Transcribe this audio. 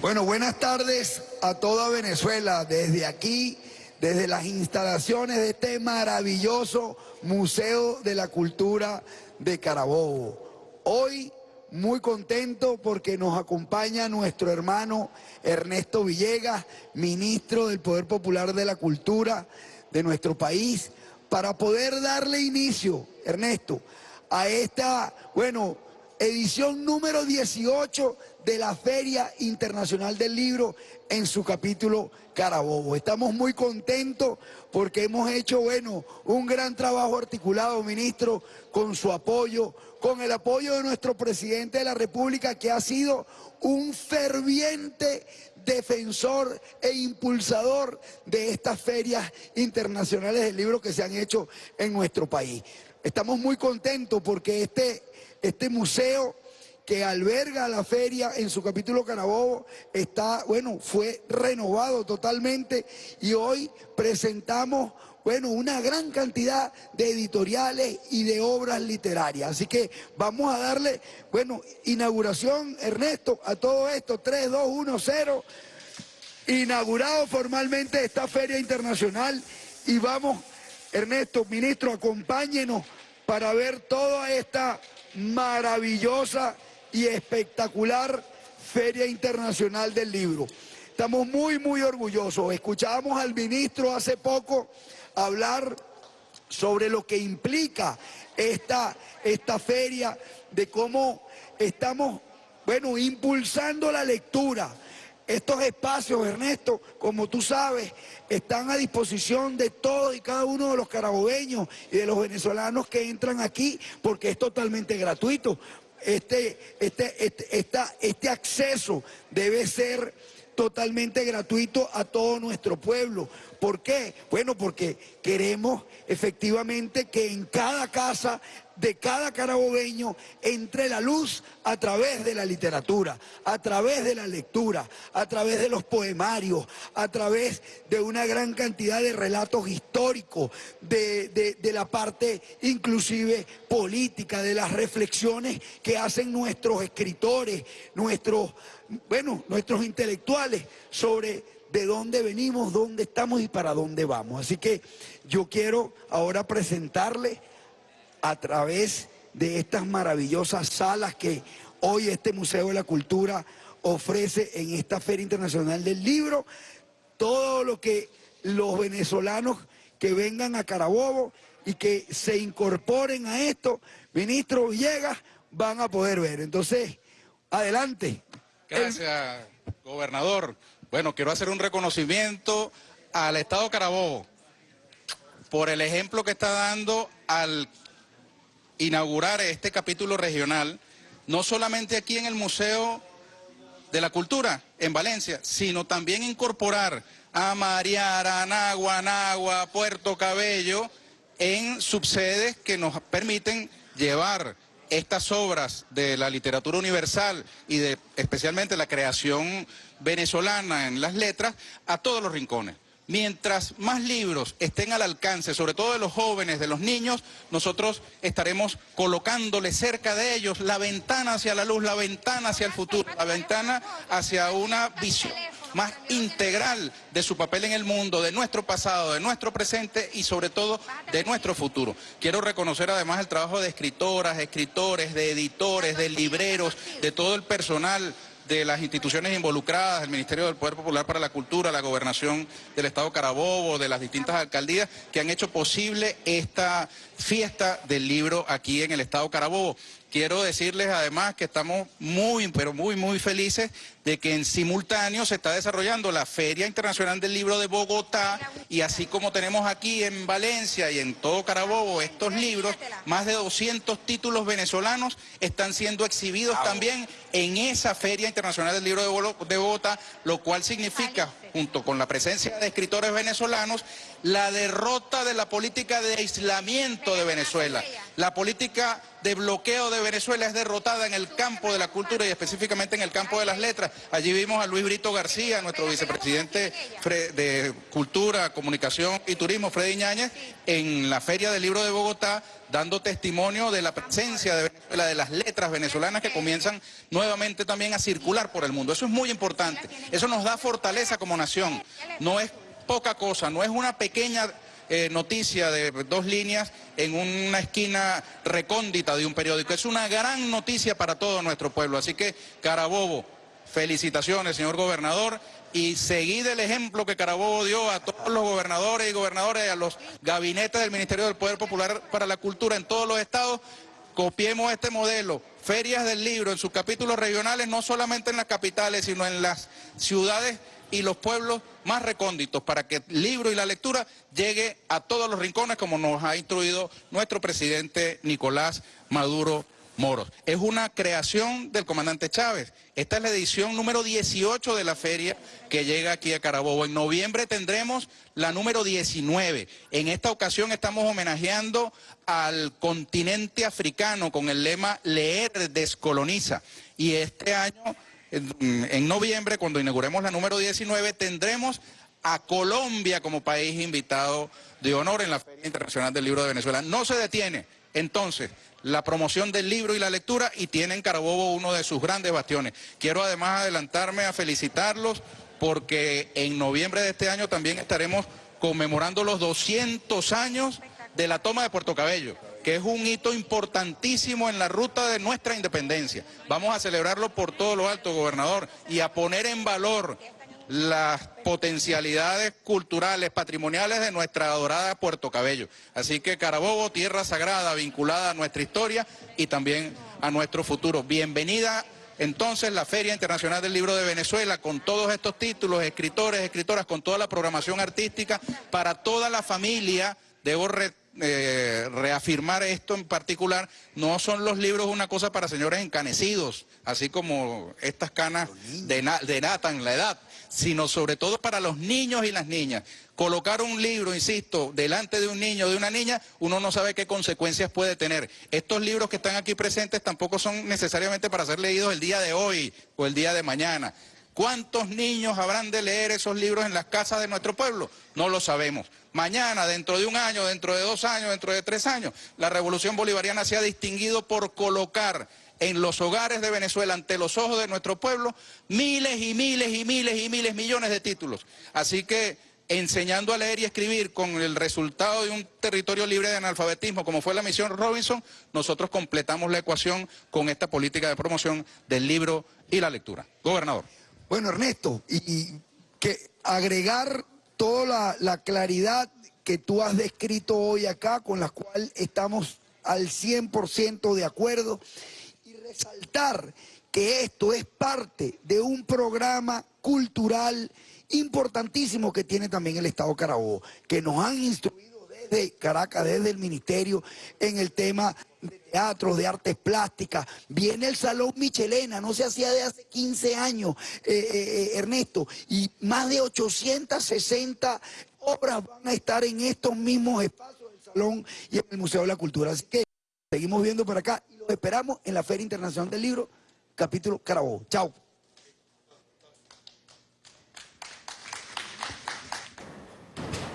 Bueno, buenas tardes a toda Venezuela, desde aquí, desde las instalaciones de este maravilloso Museo de la Cultura de Carabobo. Hoy muy contento porque nos acompaña nuestro hermano Ernesto Villegas, ministro del Poder Popular de la Cultura de nuestro país, para poder darle inicio, Ernesto, a esta, bueno, edición número 18 de la Feria Internacional del Libro en su capítulo Carabobo. Estamos muy contentos porque hemos hecho, bueno, un gran trabajo articulado, ministro, con su apoyo, con el apoyo de nuestro presidente de la República, que ha sido un ferviente defensor e impulsador de estas ferias internacionales del libro que se han hecho en nuestro país. Estamos muy contentos porque este, este museo que alberga la feria en su capítulo Carabobo está, bueno, fue renovado totalmente y hoy presentamos, bueno, una gran cantidad de editoriales y de obras literarias. Así que vamos a darle, bueno, inauguración, Ernesto, a todo esto, 3, 2, 1, 0, inaugurado formalmente esta feria internacional y vamos, Ernesto, ministro, acompáñenos para ver toda esta maravillosa y espectacular Feria Internacional del Libro. Estamos muy, muy orgullosos. Escuchábamos al ministro hace poco hablar sobre lo que implica esta, esta feria, de cómo estamos, bueno, impulsando la lectura. Estos espacios, Ernesto, como tú sabes, están a disposición de todos y cada uno de los carabobeños y de los venezolanos que entran aquí porque es totalmente gratuito este, este, este, este acceso debe ser totalmente gratuito a todo nuestro pueblo. ¿Por qué? Bueno, porque queremos efectivamente que en cada casa de cada carabobeño entre la luz a través de la literatura, a través de la lectura, a través de los poemarios, a través de una gran cantidad de relatos históricos, de, de la parte inclusive política, de las reflexiones que hacen nuestros escritores, nuestros, bueno, nuestros intelectuales sobre de dónde venimos, dónde estamos y para dónde vamos. Así que yo quiero ahora presentarle a través de estas maravillosas salas que hoy este Museo de la Cultura ofrece en esta Feria Internacional del Libro, todo lo que los venezolanos que vengan a Carabobo y que se incorporen a esto, ministro Villegas, van a poder ver. Entonces, adelante. Gracias, gobernador. Bueno, quiero hacer un reconocimiento al Estado Carabobo por el ejemplo que está dando al inaugurar este capítulo regional, no solamente aquí en el Museo de la Cultura, en Valencia, sino también incorporar a Mariara, Anagua, Anagua, Puerto Cabello, en subsedes que nos permiten llevar estas obras de la literatura universal y de especialmente la creación venezolana en las letras a todos los rincones. Mientras más libros estén al alcance, sobre todo de los jóvenes, de los niños, nosotros estaremos colocándole cerca de ellos la ventana hacia la luz, la ventana hacia el futuro, la ventana hacia una visión más integral de su papel en el mundo, de nuestro pasado, de nuestro presente y sobre todo de nuestro futuro. Quiero reconocer además el trabajo de escritoras, escritores, de editores, de libreros, de todo el personal de las instituciones involucradas, el Ministerio del Poder Popular para la Cultura, la Gobernación del Estado Carabobo, de las distintas alcaldías que han hecho posible esta fiesta del libro aquí en el Estado Carabobo. Quiero decirles además que estamos muy, pero muy, muy felices de que en simultáneo se está desarrollando la Feria Internacional del Libro de Bogotá y así como tenemos aquí en Valencia y en todo Carabobo estos libros, más de 200 títulos venezolanos están siendo exhibidos también en esa Feria Internacional del Libro de Bogotá, lo cual significa, junto con la presencia de escritores venezolanos, la derrota de la política de aislamiento de Venezuela. La política de bloqueo de Venezuela es derrotada en el campo de la cultura y específicamente en el campo de las letras. Allí vimos a Luis Brito García, nuestro vicepresidente de Cultura, Comunicación y Turismo, Freddy Ñáñez, en la Feria del Libro de Bogotá, dando testimonio de la presencia de Venezuela, de las letras venezolanas que comienzan nuevamente también a circular por el mundo. Eso es muy importante, eso nos da fortaleza como nación, no es poca cosa, no es una pequeña eh, noticia de dos líneas en una esquina recóndita de un periódico. Es una gran noticia para todo nuestro pueblo. Así que, Carabobo, felicitaciones, señor gobernador, y seguid el ejemplo que Carabobo dio a todos los gobernadores y gobernadores, a los gabinetes del Ministerio del Poder Popular para la Cultura en todos los estados. Copiemos este modelo, ferias del libro en sus capítulos regionales, no solamente en las capitales, sino en las ciudades y los pueblos más recónditos para que el libro y la lectura llegue a todos los rincones como nos ha instruido nuestro presidente Nicolás Maduro Moros. Es una creación del comandante Chávez. Esta es la edición número 18 de la feria que llega aquí a Carabobo. En noviembre tendremos la número 19. En esta ocasión estamos homenajeando al continente africano con el lema Leer descoloniza. Y este año en, noviembre, cuando inauguremos la número 19, tendremos a Colombia como país invitado de honor en la Feria Internacional del Libro de Venezuela. No se detiene, entonces, la promoción del libro y la lectura y tiene en Carabobo uno de sus grandes bastiones. Quiero además adelantarme a felicitarlos porque en noviembre de este año también estaremos conmemorando los 200 años de la toma de Puerto Cabello que es un hito importantísimo en la ruta de nuestra independencia. Vamos a celebrarlo por todo lo alto, gobernador, y a poner en valor las potencialidades culturales, patrimoniales de nuestra adorada Puerto Cabello. Así que Carabobo, tierra sagrada, vinculada a nuestra historia y también a nuestro futuro. Bienvenida entonces la Feria Internacional del Libro de Venezuela con todos estos títulos, escritores, escritoras, con toda la programación artística para toda la familia. Debo eh, reafirmar esto en particular, no son los libros una cosa para señores encanecidos, así como estas canas denatan la edad, sino sobre todo para los niños y las niñas. Colocar un libro, insisto, delante de un niño o de una niña, uno no sabe qué consecuencias puede tener. Estos libros que están aquí presentes tampoco son necesariamente para ser leídos el día de hoy o el día de mañana. ¿Cuántos niños habrán de leer esos libros en las casas de nuestro pueblo? No lo sabemos. Mañana, dentro de un año, dentro de dos años, dentro de tres años, la revolución bolivariana se ha distinguido por colocar en los hogares de Venezuela, ante los ojos de nuestro pueblo, miles y miles y miles y miles, millones de títulos. Así que enseñando a leer y escribir con el resultado de un territorio libre de analfabetismo, como fue la misión Robinson, nosotros completamos la ecuación con esta política de promoción del libro y la lectura. Gobernador. Bueno, Ernesto, y, que agregar toda la, claridad que tú has descrito hoy acá, con la cual estamos al 100% de acuerdo, resaltar que esto es parte de un programa cultural importantísimo que tiene también el Estado Carabobo, que nos han instruido desde Caracas, desde el Ministerio, en el tema de teatro, de artes plásticas. Viene el Salón Michelena, no se hacía de hace 15 años, eh, eh, eh, Ernesto, y más de 860 obras van a estar en estos mismos espacios del Salón y en el Museo de la Cultura. Así que seguimos viendo por acá esperamos en la Feria Internacional del Libro, capítulo Carabobo. Chao.